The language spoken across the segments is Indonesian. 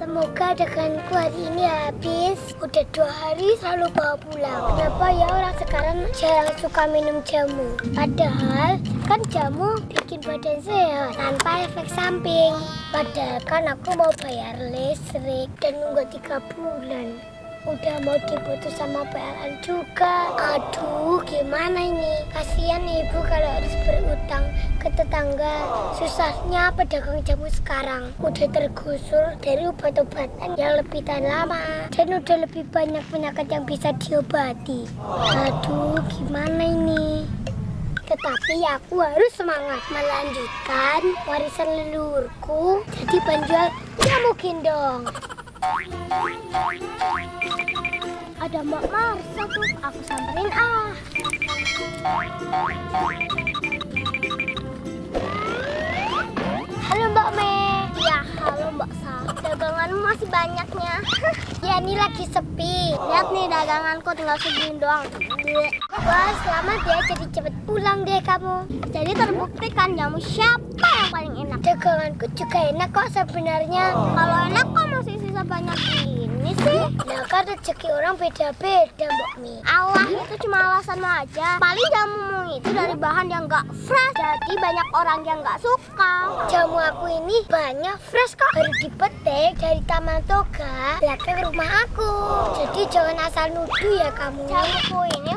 Semoga daganganku hari ini habis. Udah dua hari selalu bawa pulang. Kenapa ya orang sekarang jarang suka minum jamu? Padahal kan jamu bikin badan sehat tanpa efek samping. Padahal kan aku mau bayar listrik dan nunggu tiga bulan. Udah mau diputus sama PLN juga. Aduh, gimana ini? Kasihan ibu kalau harus berutang ke tetangga. Susahnya pedagang jamu sekarang udah tergusur dari obat-obatan yang lebih tahan lama dan udah lebih banyak penyakit yang bisa diobati. Aduh, gimana ini? Tetapi aku harus semangat melanjutkan warisan leluhurku jadi penjual jamu gendong. Ada Mbak Marsa tuh, aku samperin ah. Halo Mbak Me. Ya, halo Mbak Sa. Daganganmu masih banyaknya. ya, ini lagi sepi. Lihat nih daganganku tinggal segini doang. Wah, selamat ya. Jadi cepet pulang deh kamu. Jadi terbukti kan jamu siapa yang paling enak? Daganganku juga enak kok sebenarnya. Kalau enak kok masih sisa banyak ini sih? Ya kan rezeki orang beda-beda Mbak Mi. Allah, itu cuma alasanmu aja. Paling jamumu itu dari bahan yang gak fresh. Jadi banyak orang yang gak suka. Jamu aku ini banyak fresh kok. Baru dipetik dari Taman Toga belakang rumah aku. Jadi jangan asal nuduh ya kamu. Jamuku ini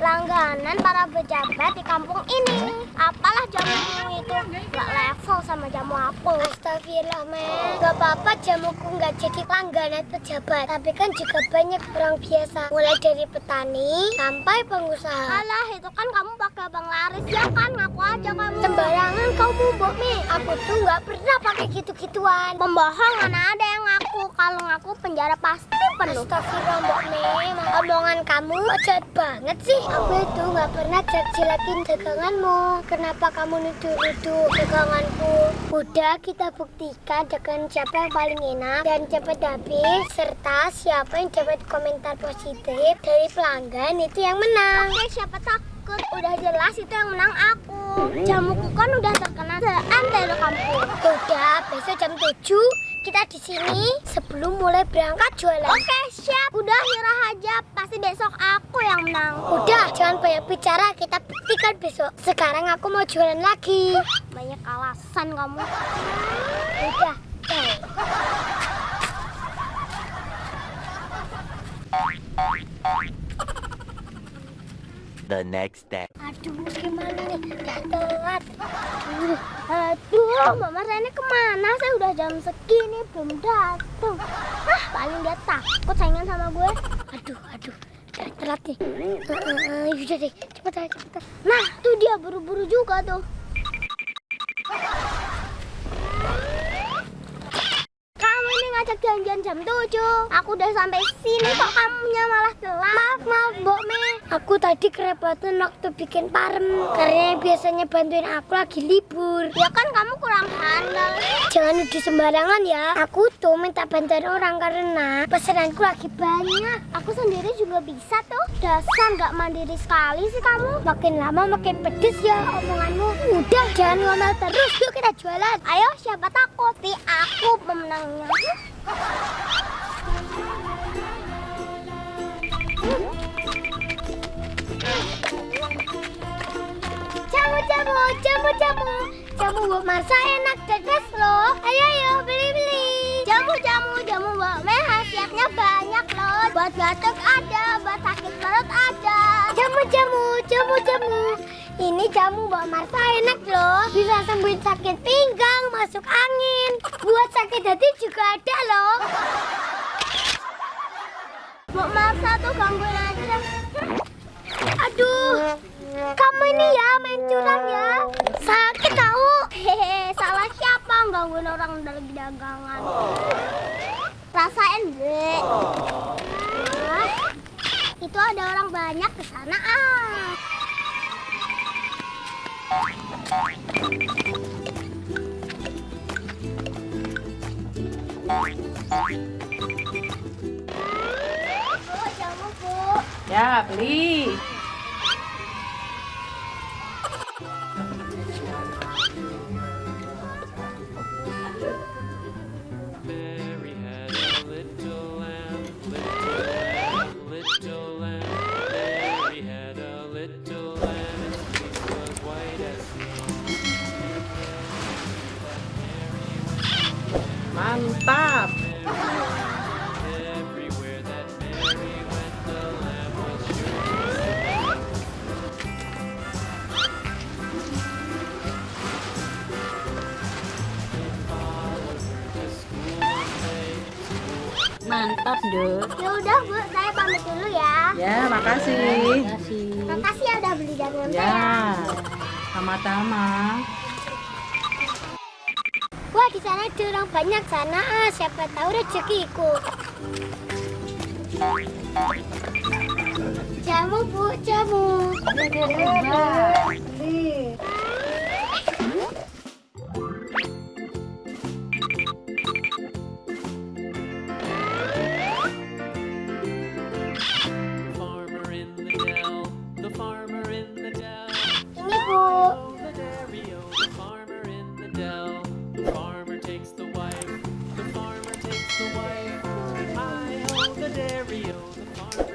langganan para pejabat di kampung ini. Apalah jamumu itu gak level sama jamu aku. Astagfirullah, men. Gak apa-apa jamuku gak jadi langganan pejabat. Tapi kan juga banyak orang biasa. Mulai dari petani sampai pengusaha. Alah, itu kan kamu pakai bang laris ya kan? Ngaku aja kamu. Sembarangan kamu, Mbok Mi. Aku tuh gak pernah pakai gitu-gituan. Pembohong mana ada yang ngaku. Kalau ngaku penjara pasti penuh. Astagfirullah, Mbok Mi. Omongan kamu jahat banget sih. Aku itu gak pernah jelek-jelekin daganganmu. Kenapa kamu nuduh-nuduh daganganku? Udah kita buktikan dagangan siapa yang paling enak dan cepat habis serta siapa yang dapat komentar positif dari pelanggan itu yang menang. Oke, siapa takut? Udah jelas itu yang menang aku. Jamuku kan udah terkenal seantero kampung. Udah, besok jam 7 kita di sini sebelum mulai berangkat jualan. Oke, siap. Udah nyerah aja, pasti besok aku menang. Udah, jangan banyak bicara, kita buktikan besok. Sekarang aku mau jualan lagi. Banyak alasan kamu. Udah. The next day. Aduh, gimana nih? Udah telat. Aduh, aduh, Mama Rene ke mana? Saya udah jam segini belum datang. Ah, paling dia takut saingan sama gue. Aduh, aduh, telat nih. Uh, uh, uh, yaudah deh, cepet aja, cepet. Nah, tuh dia buru-buru juga tuh. Kamu ini ngajak janjian jam 7 Aku udah sampai sini kok kamunya malah telat Maaf, maaf Mbok Me Aku tadi kerepotan waktu bikin parem Karena yang biasanya bantuin aku lagi libur. Ya kan kamu kurang handal. Jangan nuduh sembarangan ya. Aku tuh minta bantuan orang karena pesananku lagi banyak. Aku sendiri juga bisa tuh. Dasar nggak mandiri sekali sih kamu. Makin lama makin pedes ya omonganmu. Udah jangan ngomel terus. Yuk kita jualan. Ayo siapa takut? Tapi aku pemenangnya Jamu, jamu, jamu, jamu buat Marsa enak dedes loh. Ayo, ayo, beli-beli. Jamu, jamu, jamu buat Meh Khasiatnya banyak loh. Buat batuk ada, buat sakit perut ada. Jamu, jamu, jamu, jamu Ini jamu buat Marsa enak loh. Bisa sembuhin sakit pinggang, masuk angin. Buat sakit hati juga ada loh. Mbak Marsa tuh gangguin aja. Aduh, kamu ini ya main curang ya. Sakit tahu. Hehe, salah siapa gangguin orang dari dagangan. Rasain deh. Ah, itu ada orang banyak ke sana ah. Ya, beli. Mantap, Dok. Ya udah Bu, saya pamit dulu ya. Ya, makasih. Makasih ya udah beli saya. Ya, sama-sama. Wah di sana ada orang banyak sana. Ah, siapa tahu rezekiku. Jamu bu, jamu.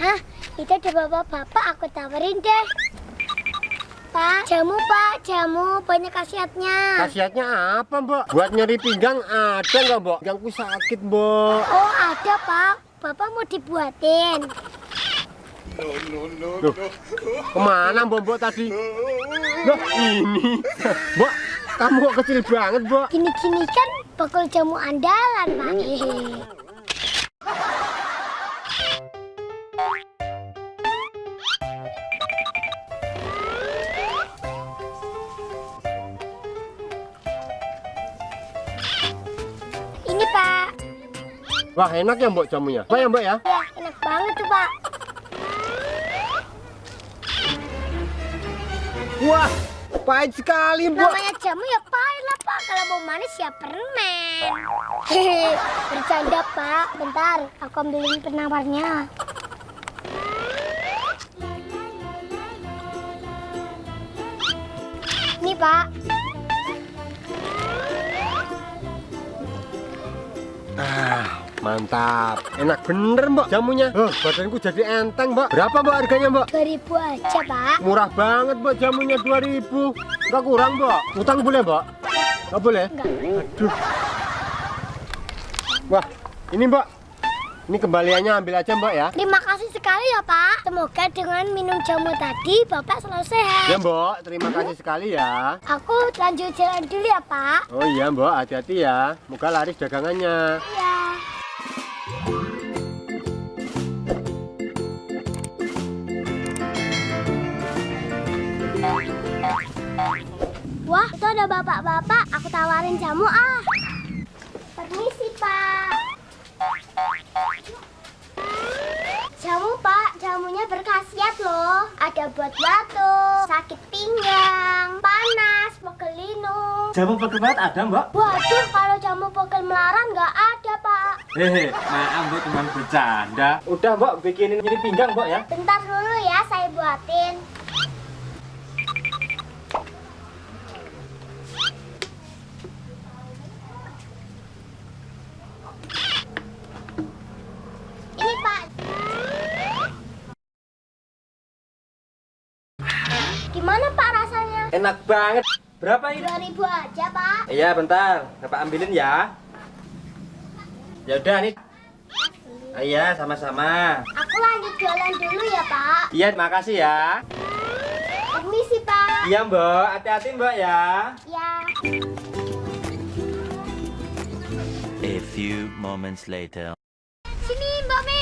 Hah, itu ada bapak-bapak aku tawarin deh. Pak, jamu pak, jamu banyak khasiatnya. Khasiatnya apa, Mbak? Buat nyeri pinggang ada nggak, Mbak? Pinggangku sakit, Mbak. Oh ada pak, bapak mau dibuatin. Loh, ke mana Mbak, Mbak tadi? Loh, ini. Mbak, kamu kok kecil banget, Mbak? Gini-gini kan bakul jamu andalan pak. Wah, enak ya, Mbak, jamunya. Apa ya, Mbak ya? ya enak banget tuh pak. Wah, pahit sekali, Mbak. Namanya jamu ya pahit lah pak. Kalau mau manis ya permen. Hehe, bercanda pak. Bentar, aku ambilin penawarnya. Ini pak. Ah, mantap. Enak bener, Mbak, jamunya. Oh, badanku jadi enteng, Mbak. Berapa, Mbak, harganya, Mbak? 2000 aja pak. Murah banget, Mbak, jamunya 2000. Enggak kurang, Mbak. Utang boleh, Mbak? Enggak boleh? Enggak. Aduh. Wah, ini Mbak. Ini kembaliannya ambil aja Mbak ya. Terima kasih sekali ya pak. Semoga dengan minum jamu tadi bapak selalu sehat. Ya Mbak, terima kasih sekali ya. Aku lanjut jalan dulu ya pak. Oh iya Mbak, hati-hati ya. Moga laris dagangannya. Ya. Ada bapak-bapak. Aku tawarin jamu ah. Permisi, Pak. Jamu, Pak. Jamunya berkhasiat loh. Ada buat batuk, sakit pinggang, panas, pegel linu. Jamu perkebat ada mbak? Waduh, kalau jamu pegel melaran nggak ada, Pak. Hehe, maaf mbak cuma bercanda Udah Mbak, bikinin jadi pinggang Mbak ya. Bentar dulu ya, saya buatin. Ini Pak. Gimana Pak rasanya? Enak banget Berapa ini? 2000 aja Pak. Iya bentar, Bapak ambilin ya Ya udah nih Ah, Iya sama-sama Aku lanjut jualan dulu ya Pak. Iya makasih ya Permisi Pak. Iya mbak, hati-hati mbak ya Ya. A few moments later. Sini Mbak Mi.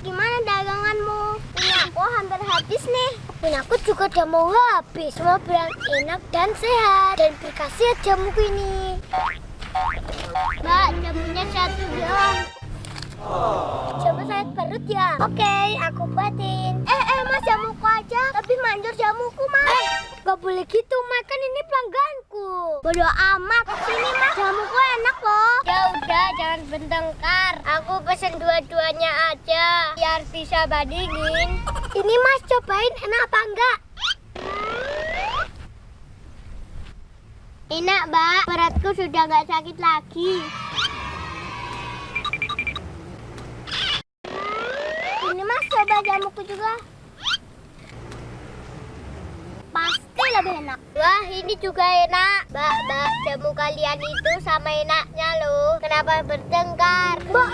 Gimana daganganmu? Punya aku hampir habis aku juga udah mau habis. Semua bilang enak dan sehat dan berkhasiat jamuku ini. Mbak, jamunya satu doang. Coba saya perut ya. Oke, aku buatin. Eh, eh, Mas jamuku aja Lebih manjur jamuku mas Eh gak boleh gitu makan ini pelangganku Bodoh amat. Sini mas. Jamuku enak loh. Ya udah jangan bertengkar Aku pesen dua-duanya aja Biar bisa bandingin. Ini mas cobain enak apa enggak? Enak mbak. Beratku sudah gak sakit lagi. Ini mas coba jamuku juga Pasti lebih enak? Wah ini juga enak. Mbak, mbak jamu kalian itu sama enaknya loh. Kenapa bertengkar? Mbak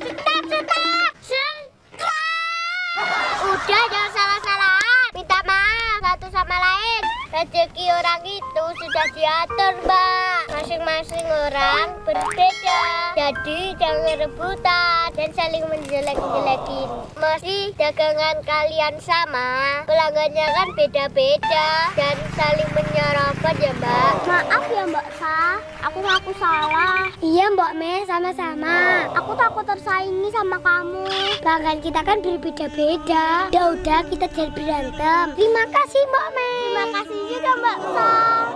Cetak cetak. Udah jangan salah-salahan Minta maaf satu sama lain Rezeki orang itu sudah diatur mbak. Masing-masing orang berbeda. Jadi jangan rebutan Dan saling menjelek-jelekin. Masih dagangan kalian sama Pelanggannya kan beda-beda Dan saling menyerobot ya mbak. Maaf ya mbak Sa Aku ngaku salah. Iya mbak Me sama-sama. Aku takut tersaingi sama kamu. Pelanggan kita kan berbeda-beda. Udah-udah kita jangan berantem. Terima kasih mbak Me Terima kasih juga mbak Sa